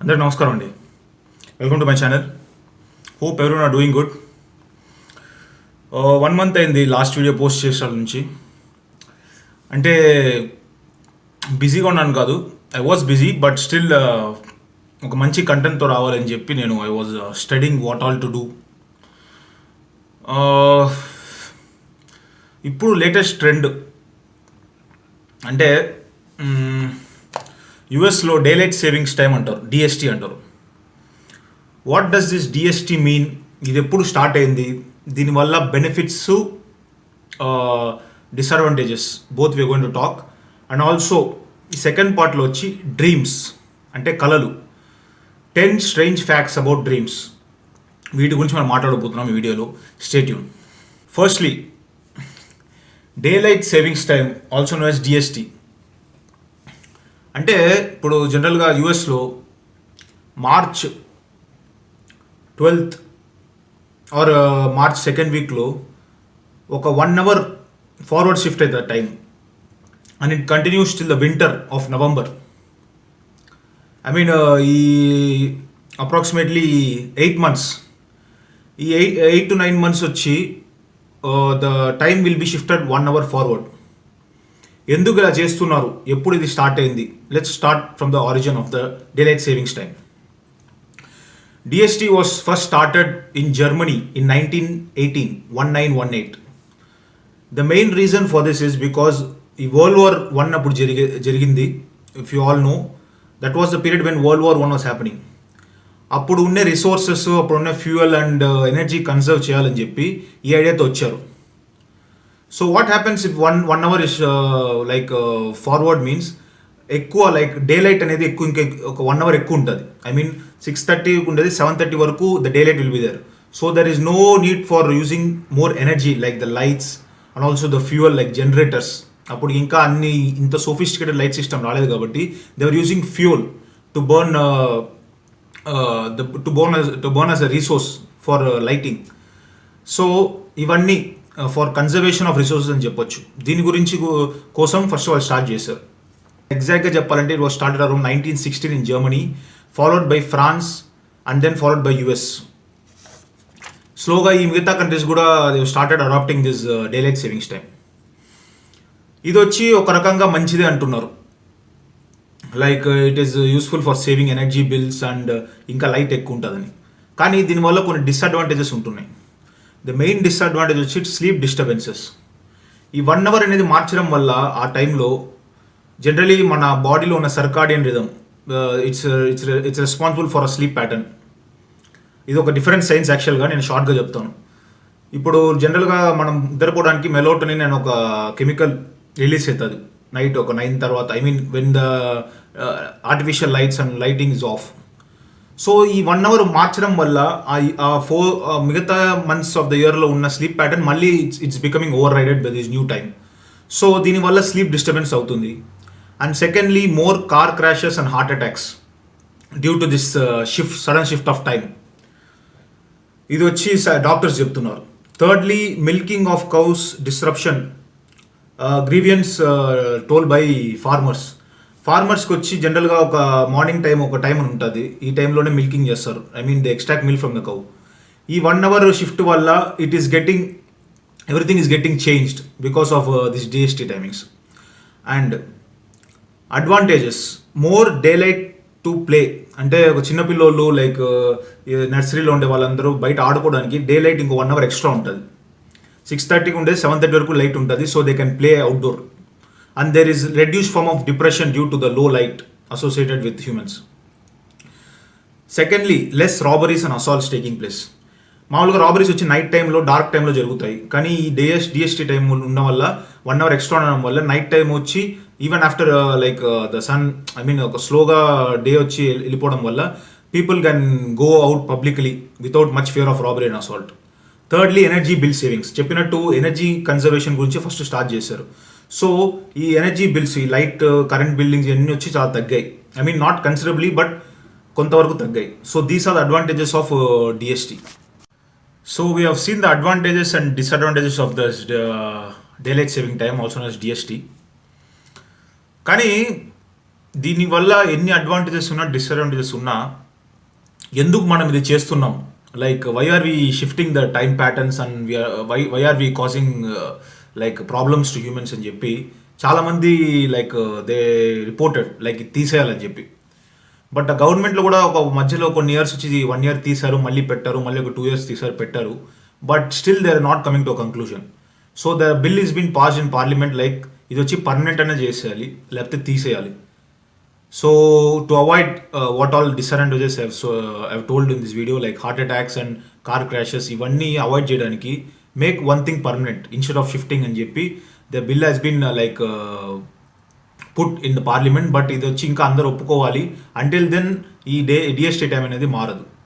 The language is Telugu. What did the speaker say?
అందరికి నమస్కారం అండి. Welcome to my channel hope everyone are doing good one month అయింది లాస్ట్ వీడియో పోస్ట్ చేసాల నుంచి. అంటే బిజీగా ఉన్నాను కాదు. I was busy but still ఒక మంచి కంటెంట్తో రావాలని చెప్పి నేను I was studying what all to do ఇప్పుడు లేటెస్ట్ ట్రెండ్ అంటే mm, యుఎస్లో డేలైట్ సేవింగ్స్ టైం అంటారు డిఎస్టీ అంటారు. What does this DST mean ఇది ఎప్పుడు స్టార్ట్ అయింది? దీనివల్ల benefits disadvantages both we going to talk and also ఈ సెకండ్ పార్ట్లో వచ్చి డ్రీమ్స్ అంటే కళలు. Ten strange facts about dreams వీటి గురించి మనం మాట్లాడబోతున్నాం ఈ వీడియోలో. Stay tuned firstly day light savings time also known as DST అంటే ఇప్పుడు జనరల్గా యూఎస్లో March twelfth or March second వీక్లో ఒక వన్ అవర్ ఫార్వర్డ్ షిఫ్ట్ అవుతుంది time and it continues till the winter of November. I mean ఈ అప్రాక్సిమేట్లీ ఎయిట్ మంత్స్. ఈ eight eight to nine months వచ్చి the time will be shifted one hour forward. ఎందుకు ఇలా చేస్తున్నారు? ఎప్పుడు ఇది స్టార్ట్ అయింది? Let's start from the origin of the daylight savings time DST was first started in Germany in nineteen eighteen one nine one eight the main reason for this is because ఈ వరల్డ్ వార్ వన్ అప్పుడు జరిగే జరిగింది. If you all know that was the period when world war one was happening అప్పుడు ఉండే రిసోర్సెస్ అప్పుడు ఉన్న ఫ్యూయల్ అండ్ ఎనర్జీ కన్సర్వ్ చేయాలని చెప్పి ఈ ఐడియాతో వచ్చారు. So what happens if one one hour is like forward means ఎక్కువ లైక్ డే లైట్ అనేది ఎక్కువ ఇంకా ఒక వన్ అవర్ ఎక్కువ ఉంటుంది. ఐ మీన్ సిక్స్ థర్టీ ఉండేది సెవెన్ థర్టీ వరకు the day light will be there so there is no need for using more energy like the lights and also the fuel like generators అప్పుడు ఇంకా అన్ని ఇంత సోఫిస్టికేటెడ్ లైట్ సిస్టమ్ రాలేదు కాబట్టి they are using fuel to burn to burn to burn as a resource for lighting so ఇవన్నీ ఫర్ కన్జర్వేషన్ ఆఫ్ రిసోర్సెస్ అని చెప్పొచ్చు. దీని గురించి కోసం ఫస్ట్ వాళ్ళు స్టార్ట్ చేశారు. ఎగ్జాక్ట్గా చెప్పాలంటే it was started around nineteen sixteen in Germany followed by France and then followed by US స్లోగా ఈ మిగతా కంట్రీస్ కూడా started adapting this daylight savings time ఇది వచ్చి ఒక రకంగా మంచిదే అంటున్నారు. Like it is useful for saving energy bills and ఇంకా లైట్ ఎక్కువ ఉంటుందని. కానీ దీనివల్ల కొన్ని డిసడ్వాంటేజెస్ ఉంటున్నాయి. ద మెయిన్ డిసడ్వాంటేజ్ వచ్చి స్లీప్ డిస్టర్బెన్సెస్ ఈ వన్ అవర్ అనేది మార్చడం వల్ల ఆ టైంలో జనరలీ మన బాడీలో ఉన్న circadian rhythm it's it's it's responsible for a sleep pattern ఇది ఒక డిఫరెంట్ సైన్స్ యాక్చువల్గా నేను షార్ట్గా చెప్తాను. ఇప్పుడు జనరల్గా మనం నిద్రపోవడానికి మెలోటోనిన్ నేను ఒక కెమికల్ రిలీజ్ అవుతుంది నైట్ ఒక నైన్ తర్వాత I mean when the artificial lights and lighting is off so ఈ వన్ అవర్ మార్చడం వల్ల ఆ- ఫోర్ మిగతా మంత్స్ ఆఫ్ ద ఇయర్లో ఉన్న స్లీప్ ప్యాటర్న్ మళ్ళీ it's it's becoming over rided by this new time so దీనివల్ల స్లీప్ డిస్టర్బెన్స్ అవుతుంది. And secondly more car crashes and heart attacks due to this shift sudden shift of time ఇది వచ్చి డాక్టర్స్ చెప్తున్నారు. Thirdly milking of cows disruption grievance told by farmers ఫార్మర్స్కి వచ్చి జనరల్గా ఒక మార్నింగ్ టైం ఒక టైం అని ఉంటుంది. ఈ టైంలోనే మిల్కింగ్ చేస్తారు. I mean the extract milk from the cow ఈ వన్ అవర్ షిఫ్ట్ వల్ల it is getting everything is getting changed because of this DST timings and advantages more day light to play అంటే ఒక చిన్నపిల్లోళ్ళు లైక్ uh, నర్సరీలో ఉండే వాళ్ళందరూ బయట ఆడుకోవడానికి డే లైట్ ఇంకో వన్ అవర్ ఎక్స్ట్రా ఉంటుంది. సిక్స్ థర్టీకి ఉండే సెవెన్ థర్టీ వరకు లైట్ ఉంటుంది so they can play outdoor and there is reduce form of depression due to the low light associated with humans secondly less robberies and assaults taking place మామూలుగా రాబరీస్ వచ్చి నైట్ టైంలో డార్క్ టైంలో జరుగుతాయి. కానీ ఈ డిఎస్ డిఎస్టీ టైం ఉన్న వల్ల వన్ అవర్ ఎక్స్ట్రా ఉండడం వల్ల నైట్ టైం వచ్చి even after like the sun I mean ఒక స్లోగా డే వచ్చి వెళ్ళిపోవడం వల్ల people can go out publicly without much fear of robbery and assault thirdly energy bill savings చెప్పినట్టు ఎనర్జీ కన్జర్వేషన్ గురించి ఫస్ట్ స్టార్ట్ చేశారు. సో ఈ ఎనర్జీ బిల్స్ ఈ లైట్ కరెంట్ బిల్డింగ్స్ ఇవన్నీ వచ్చి చాలా తగ్గాయి. I mean not considerably but కొంతవరకు తగ్గాయి. So these are the advantages of DST so we have seen the advantages and disadvantages of the daylight saving time also known as DST కానీ దీనివల్ల ఎన్ని అడ్వాంటేజెస్ ఉన్నా డిసడ్వాంటేజెస్ ఉన్నా ఎందుకు మనం ఇది చేస్తున్నాం? Like why are we shifting the time patterns and why why are we causing like problems to humans అని చెప్పి చాలామంది లైక్ దే రిపోర్టెడ్ లైక్ ఇది తీసేయాలని చెప్పి. బట్ గవర్నమెంట్లో కూడా ఒక మధ్యలో కొన్ని ఇయర్స్ వచ్చి వన్ ఇయర్ తీశారు మళ్ళీ పెట్టారు మళ్ళీ ఒక టూ ఇయర్స్ తీశారు పెట్టారు. But still they are not coming to conclusion so the bill is been pass in parliament like ఇది వచ్చి పర్మనెంట్ అనే చేసేయాలి లేకపోతే తీసేయాలి. So to avoid what all disadvantages have so have told in this video like heart attacks and car crashes ఇవన్నీ అవాయిడ్ చేయడానికి make one thing permanent instead of shifting అని చెప్పి the bill has been like put in the parliament but ఇది వచ్చి ఇంకా అందరు ఒప్పుకోవాలి. అంటిల్ దెన్ ఈ డే డిఎస్టీ టైం అనేది మారదు.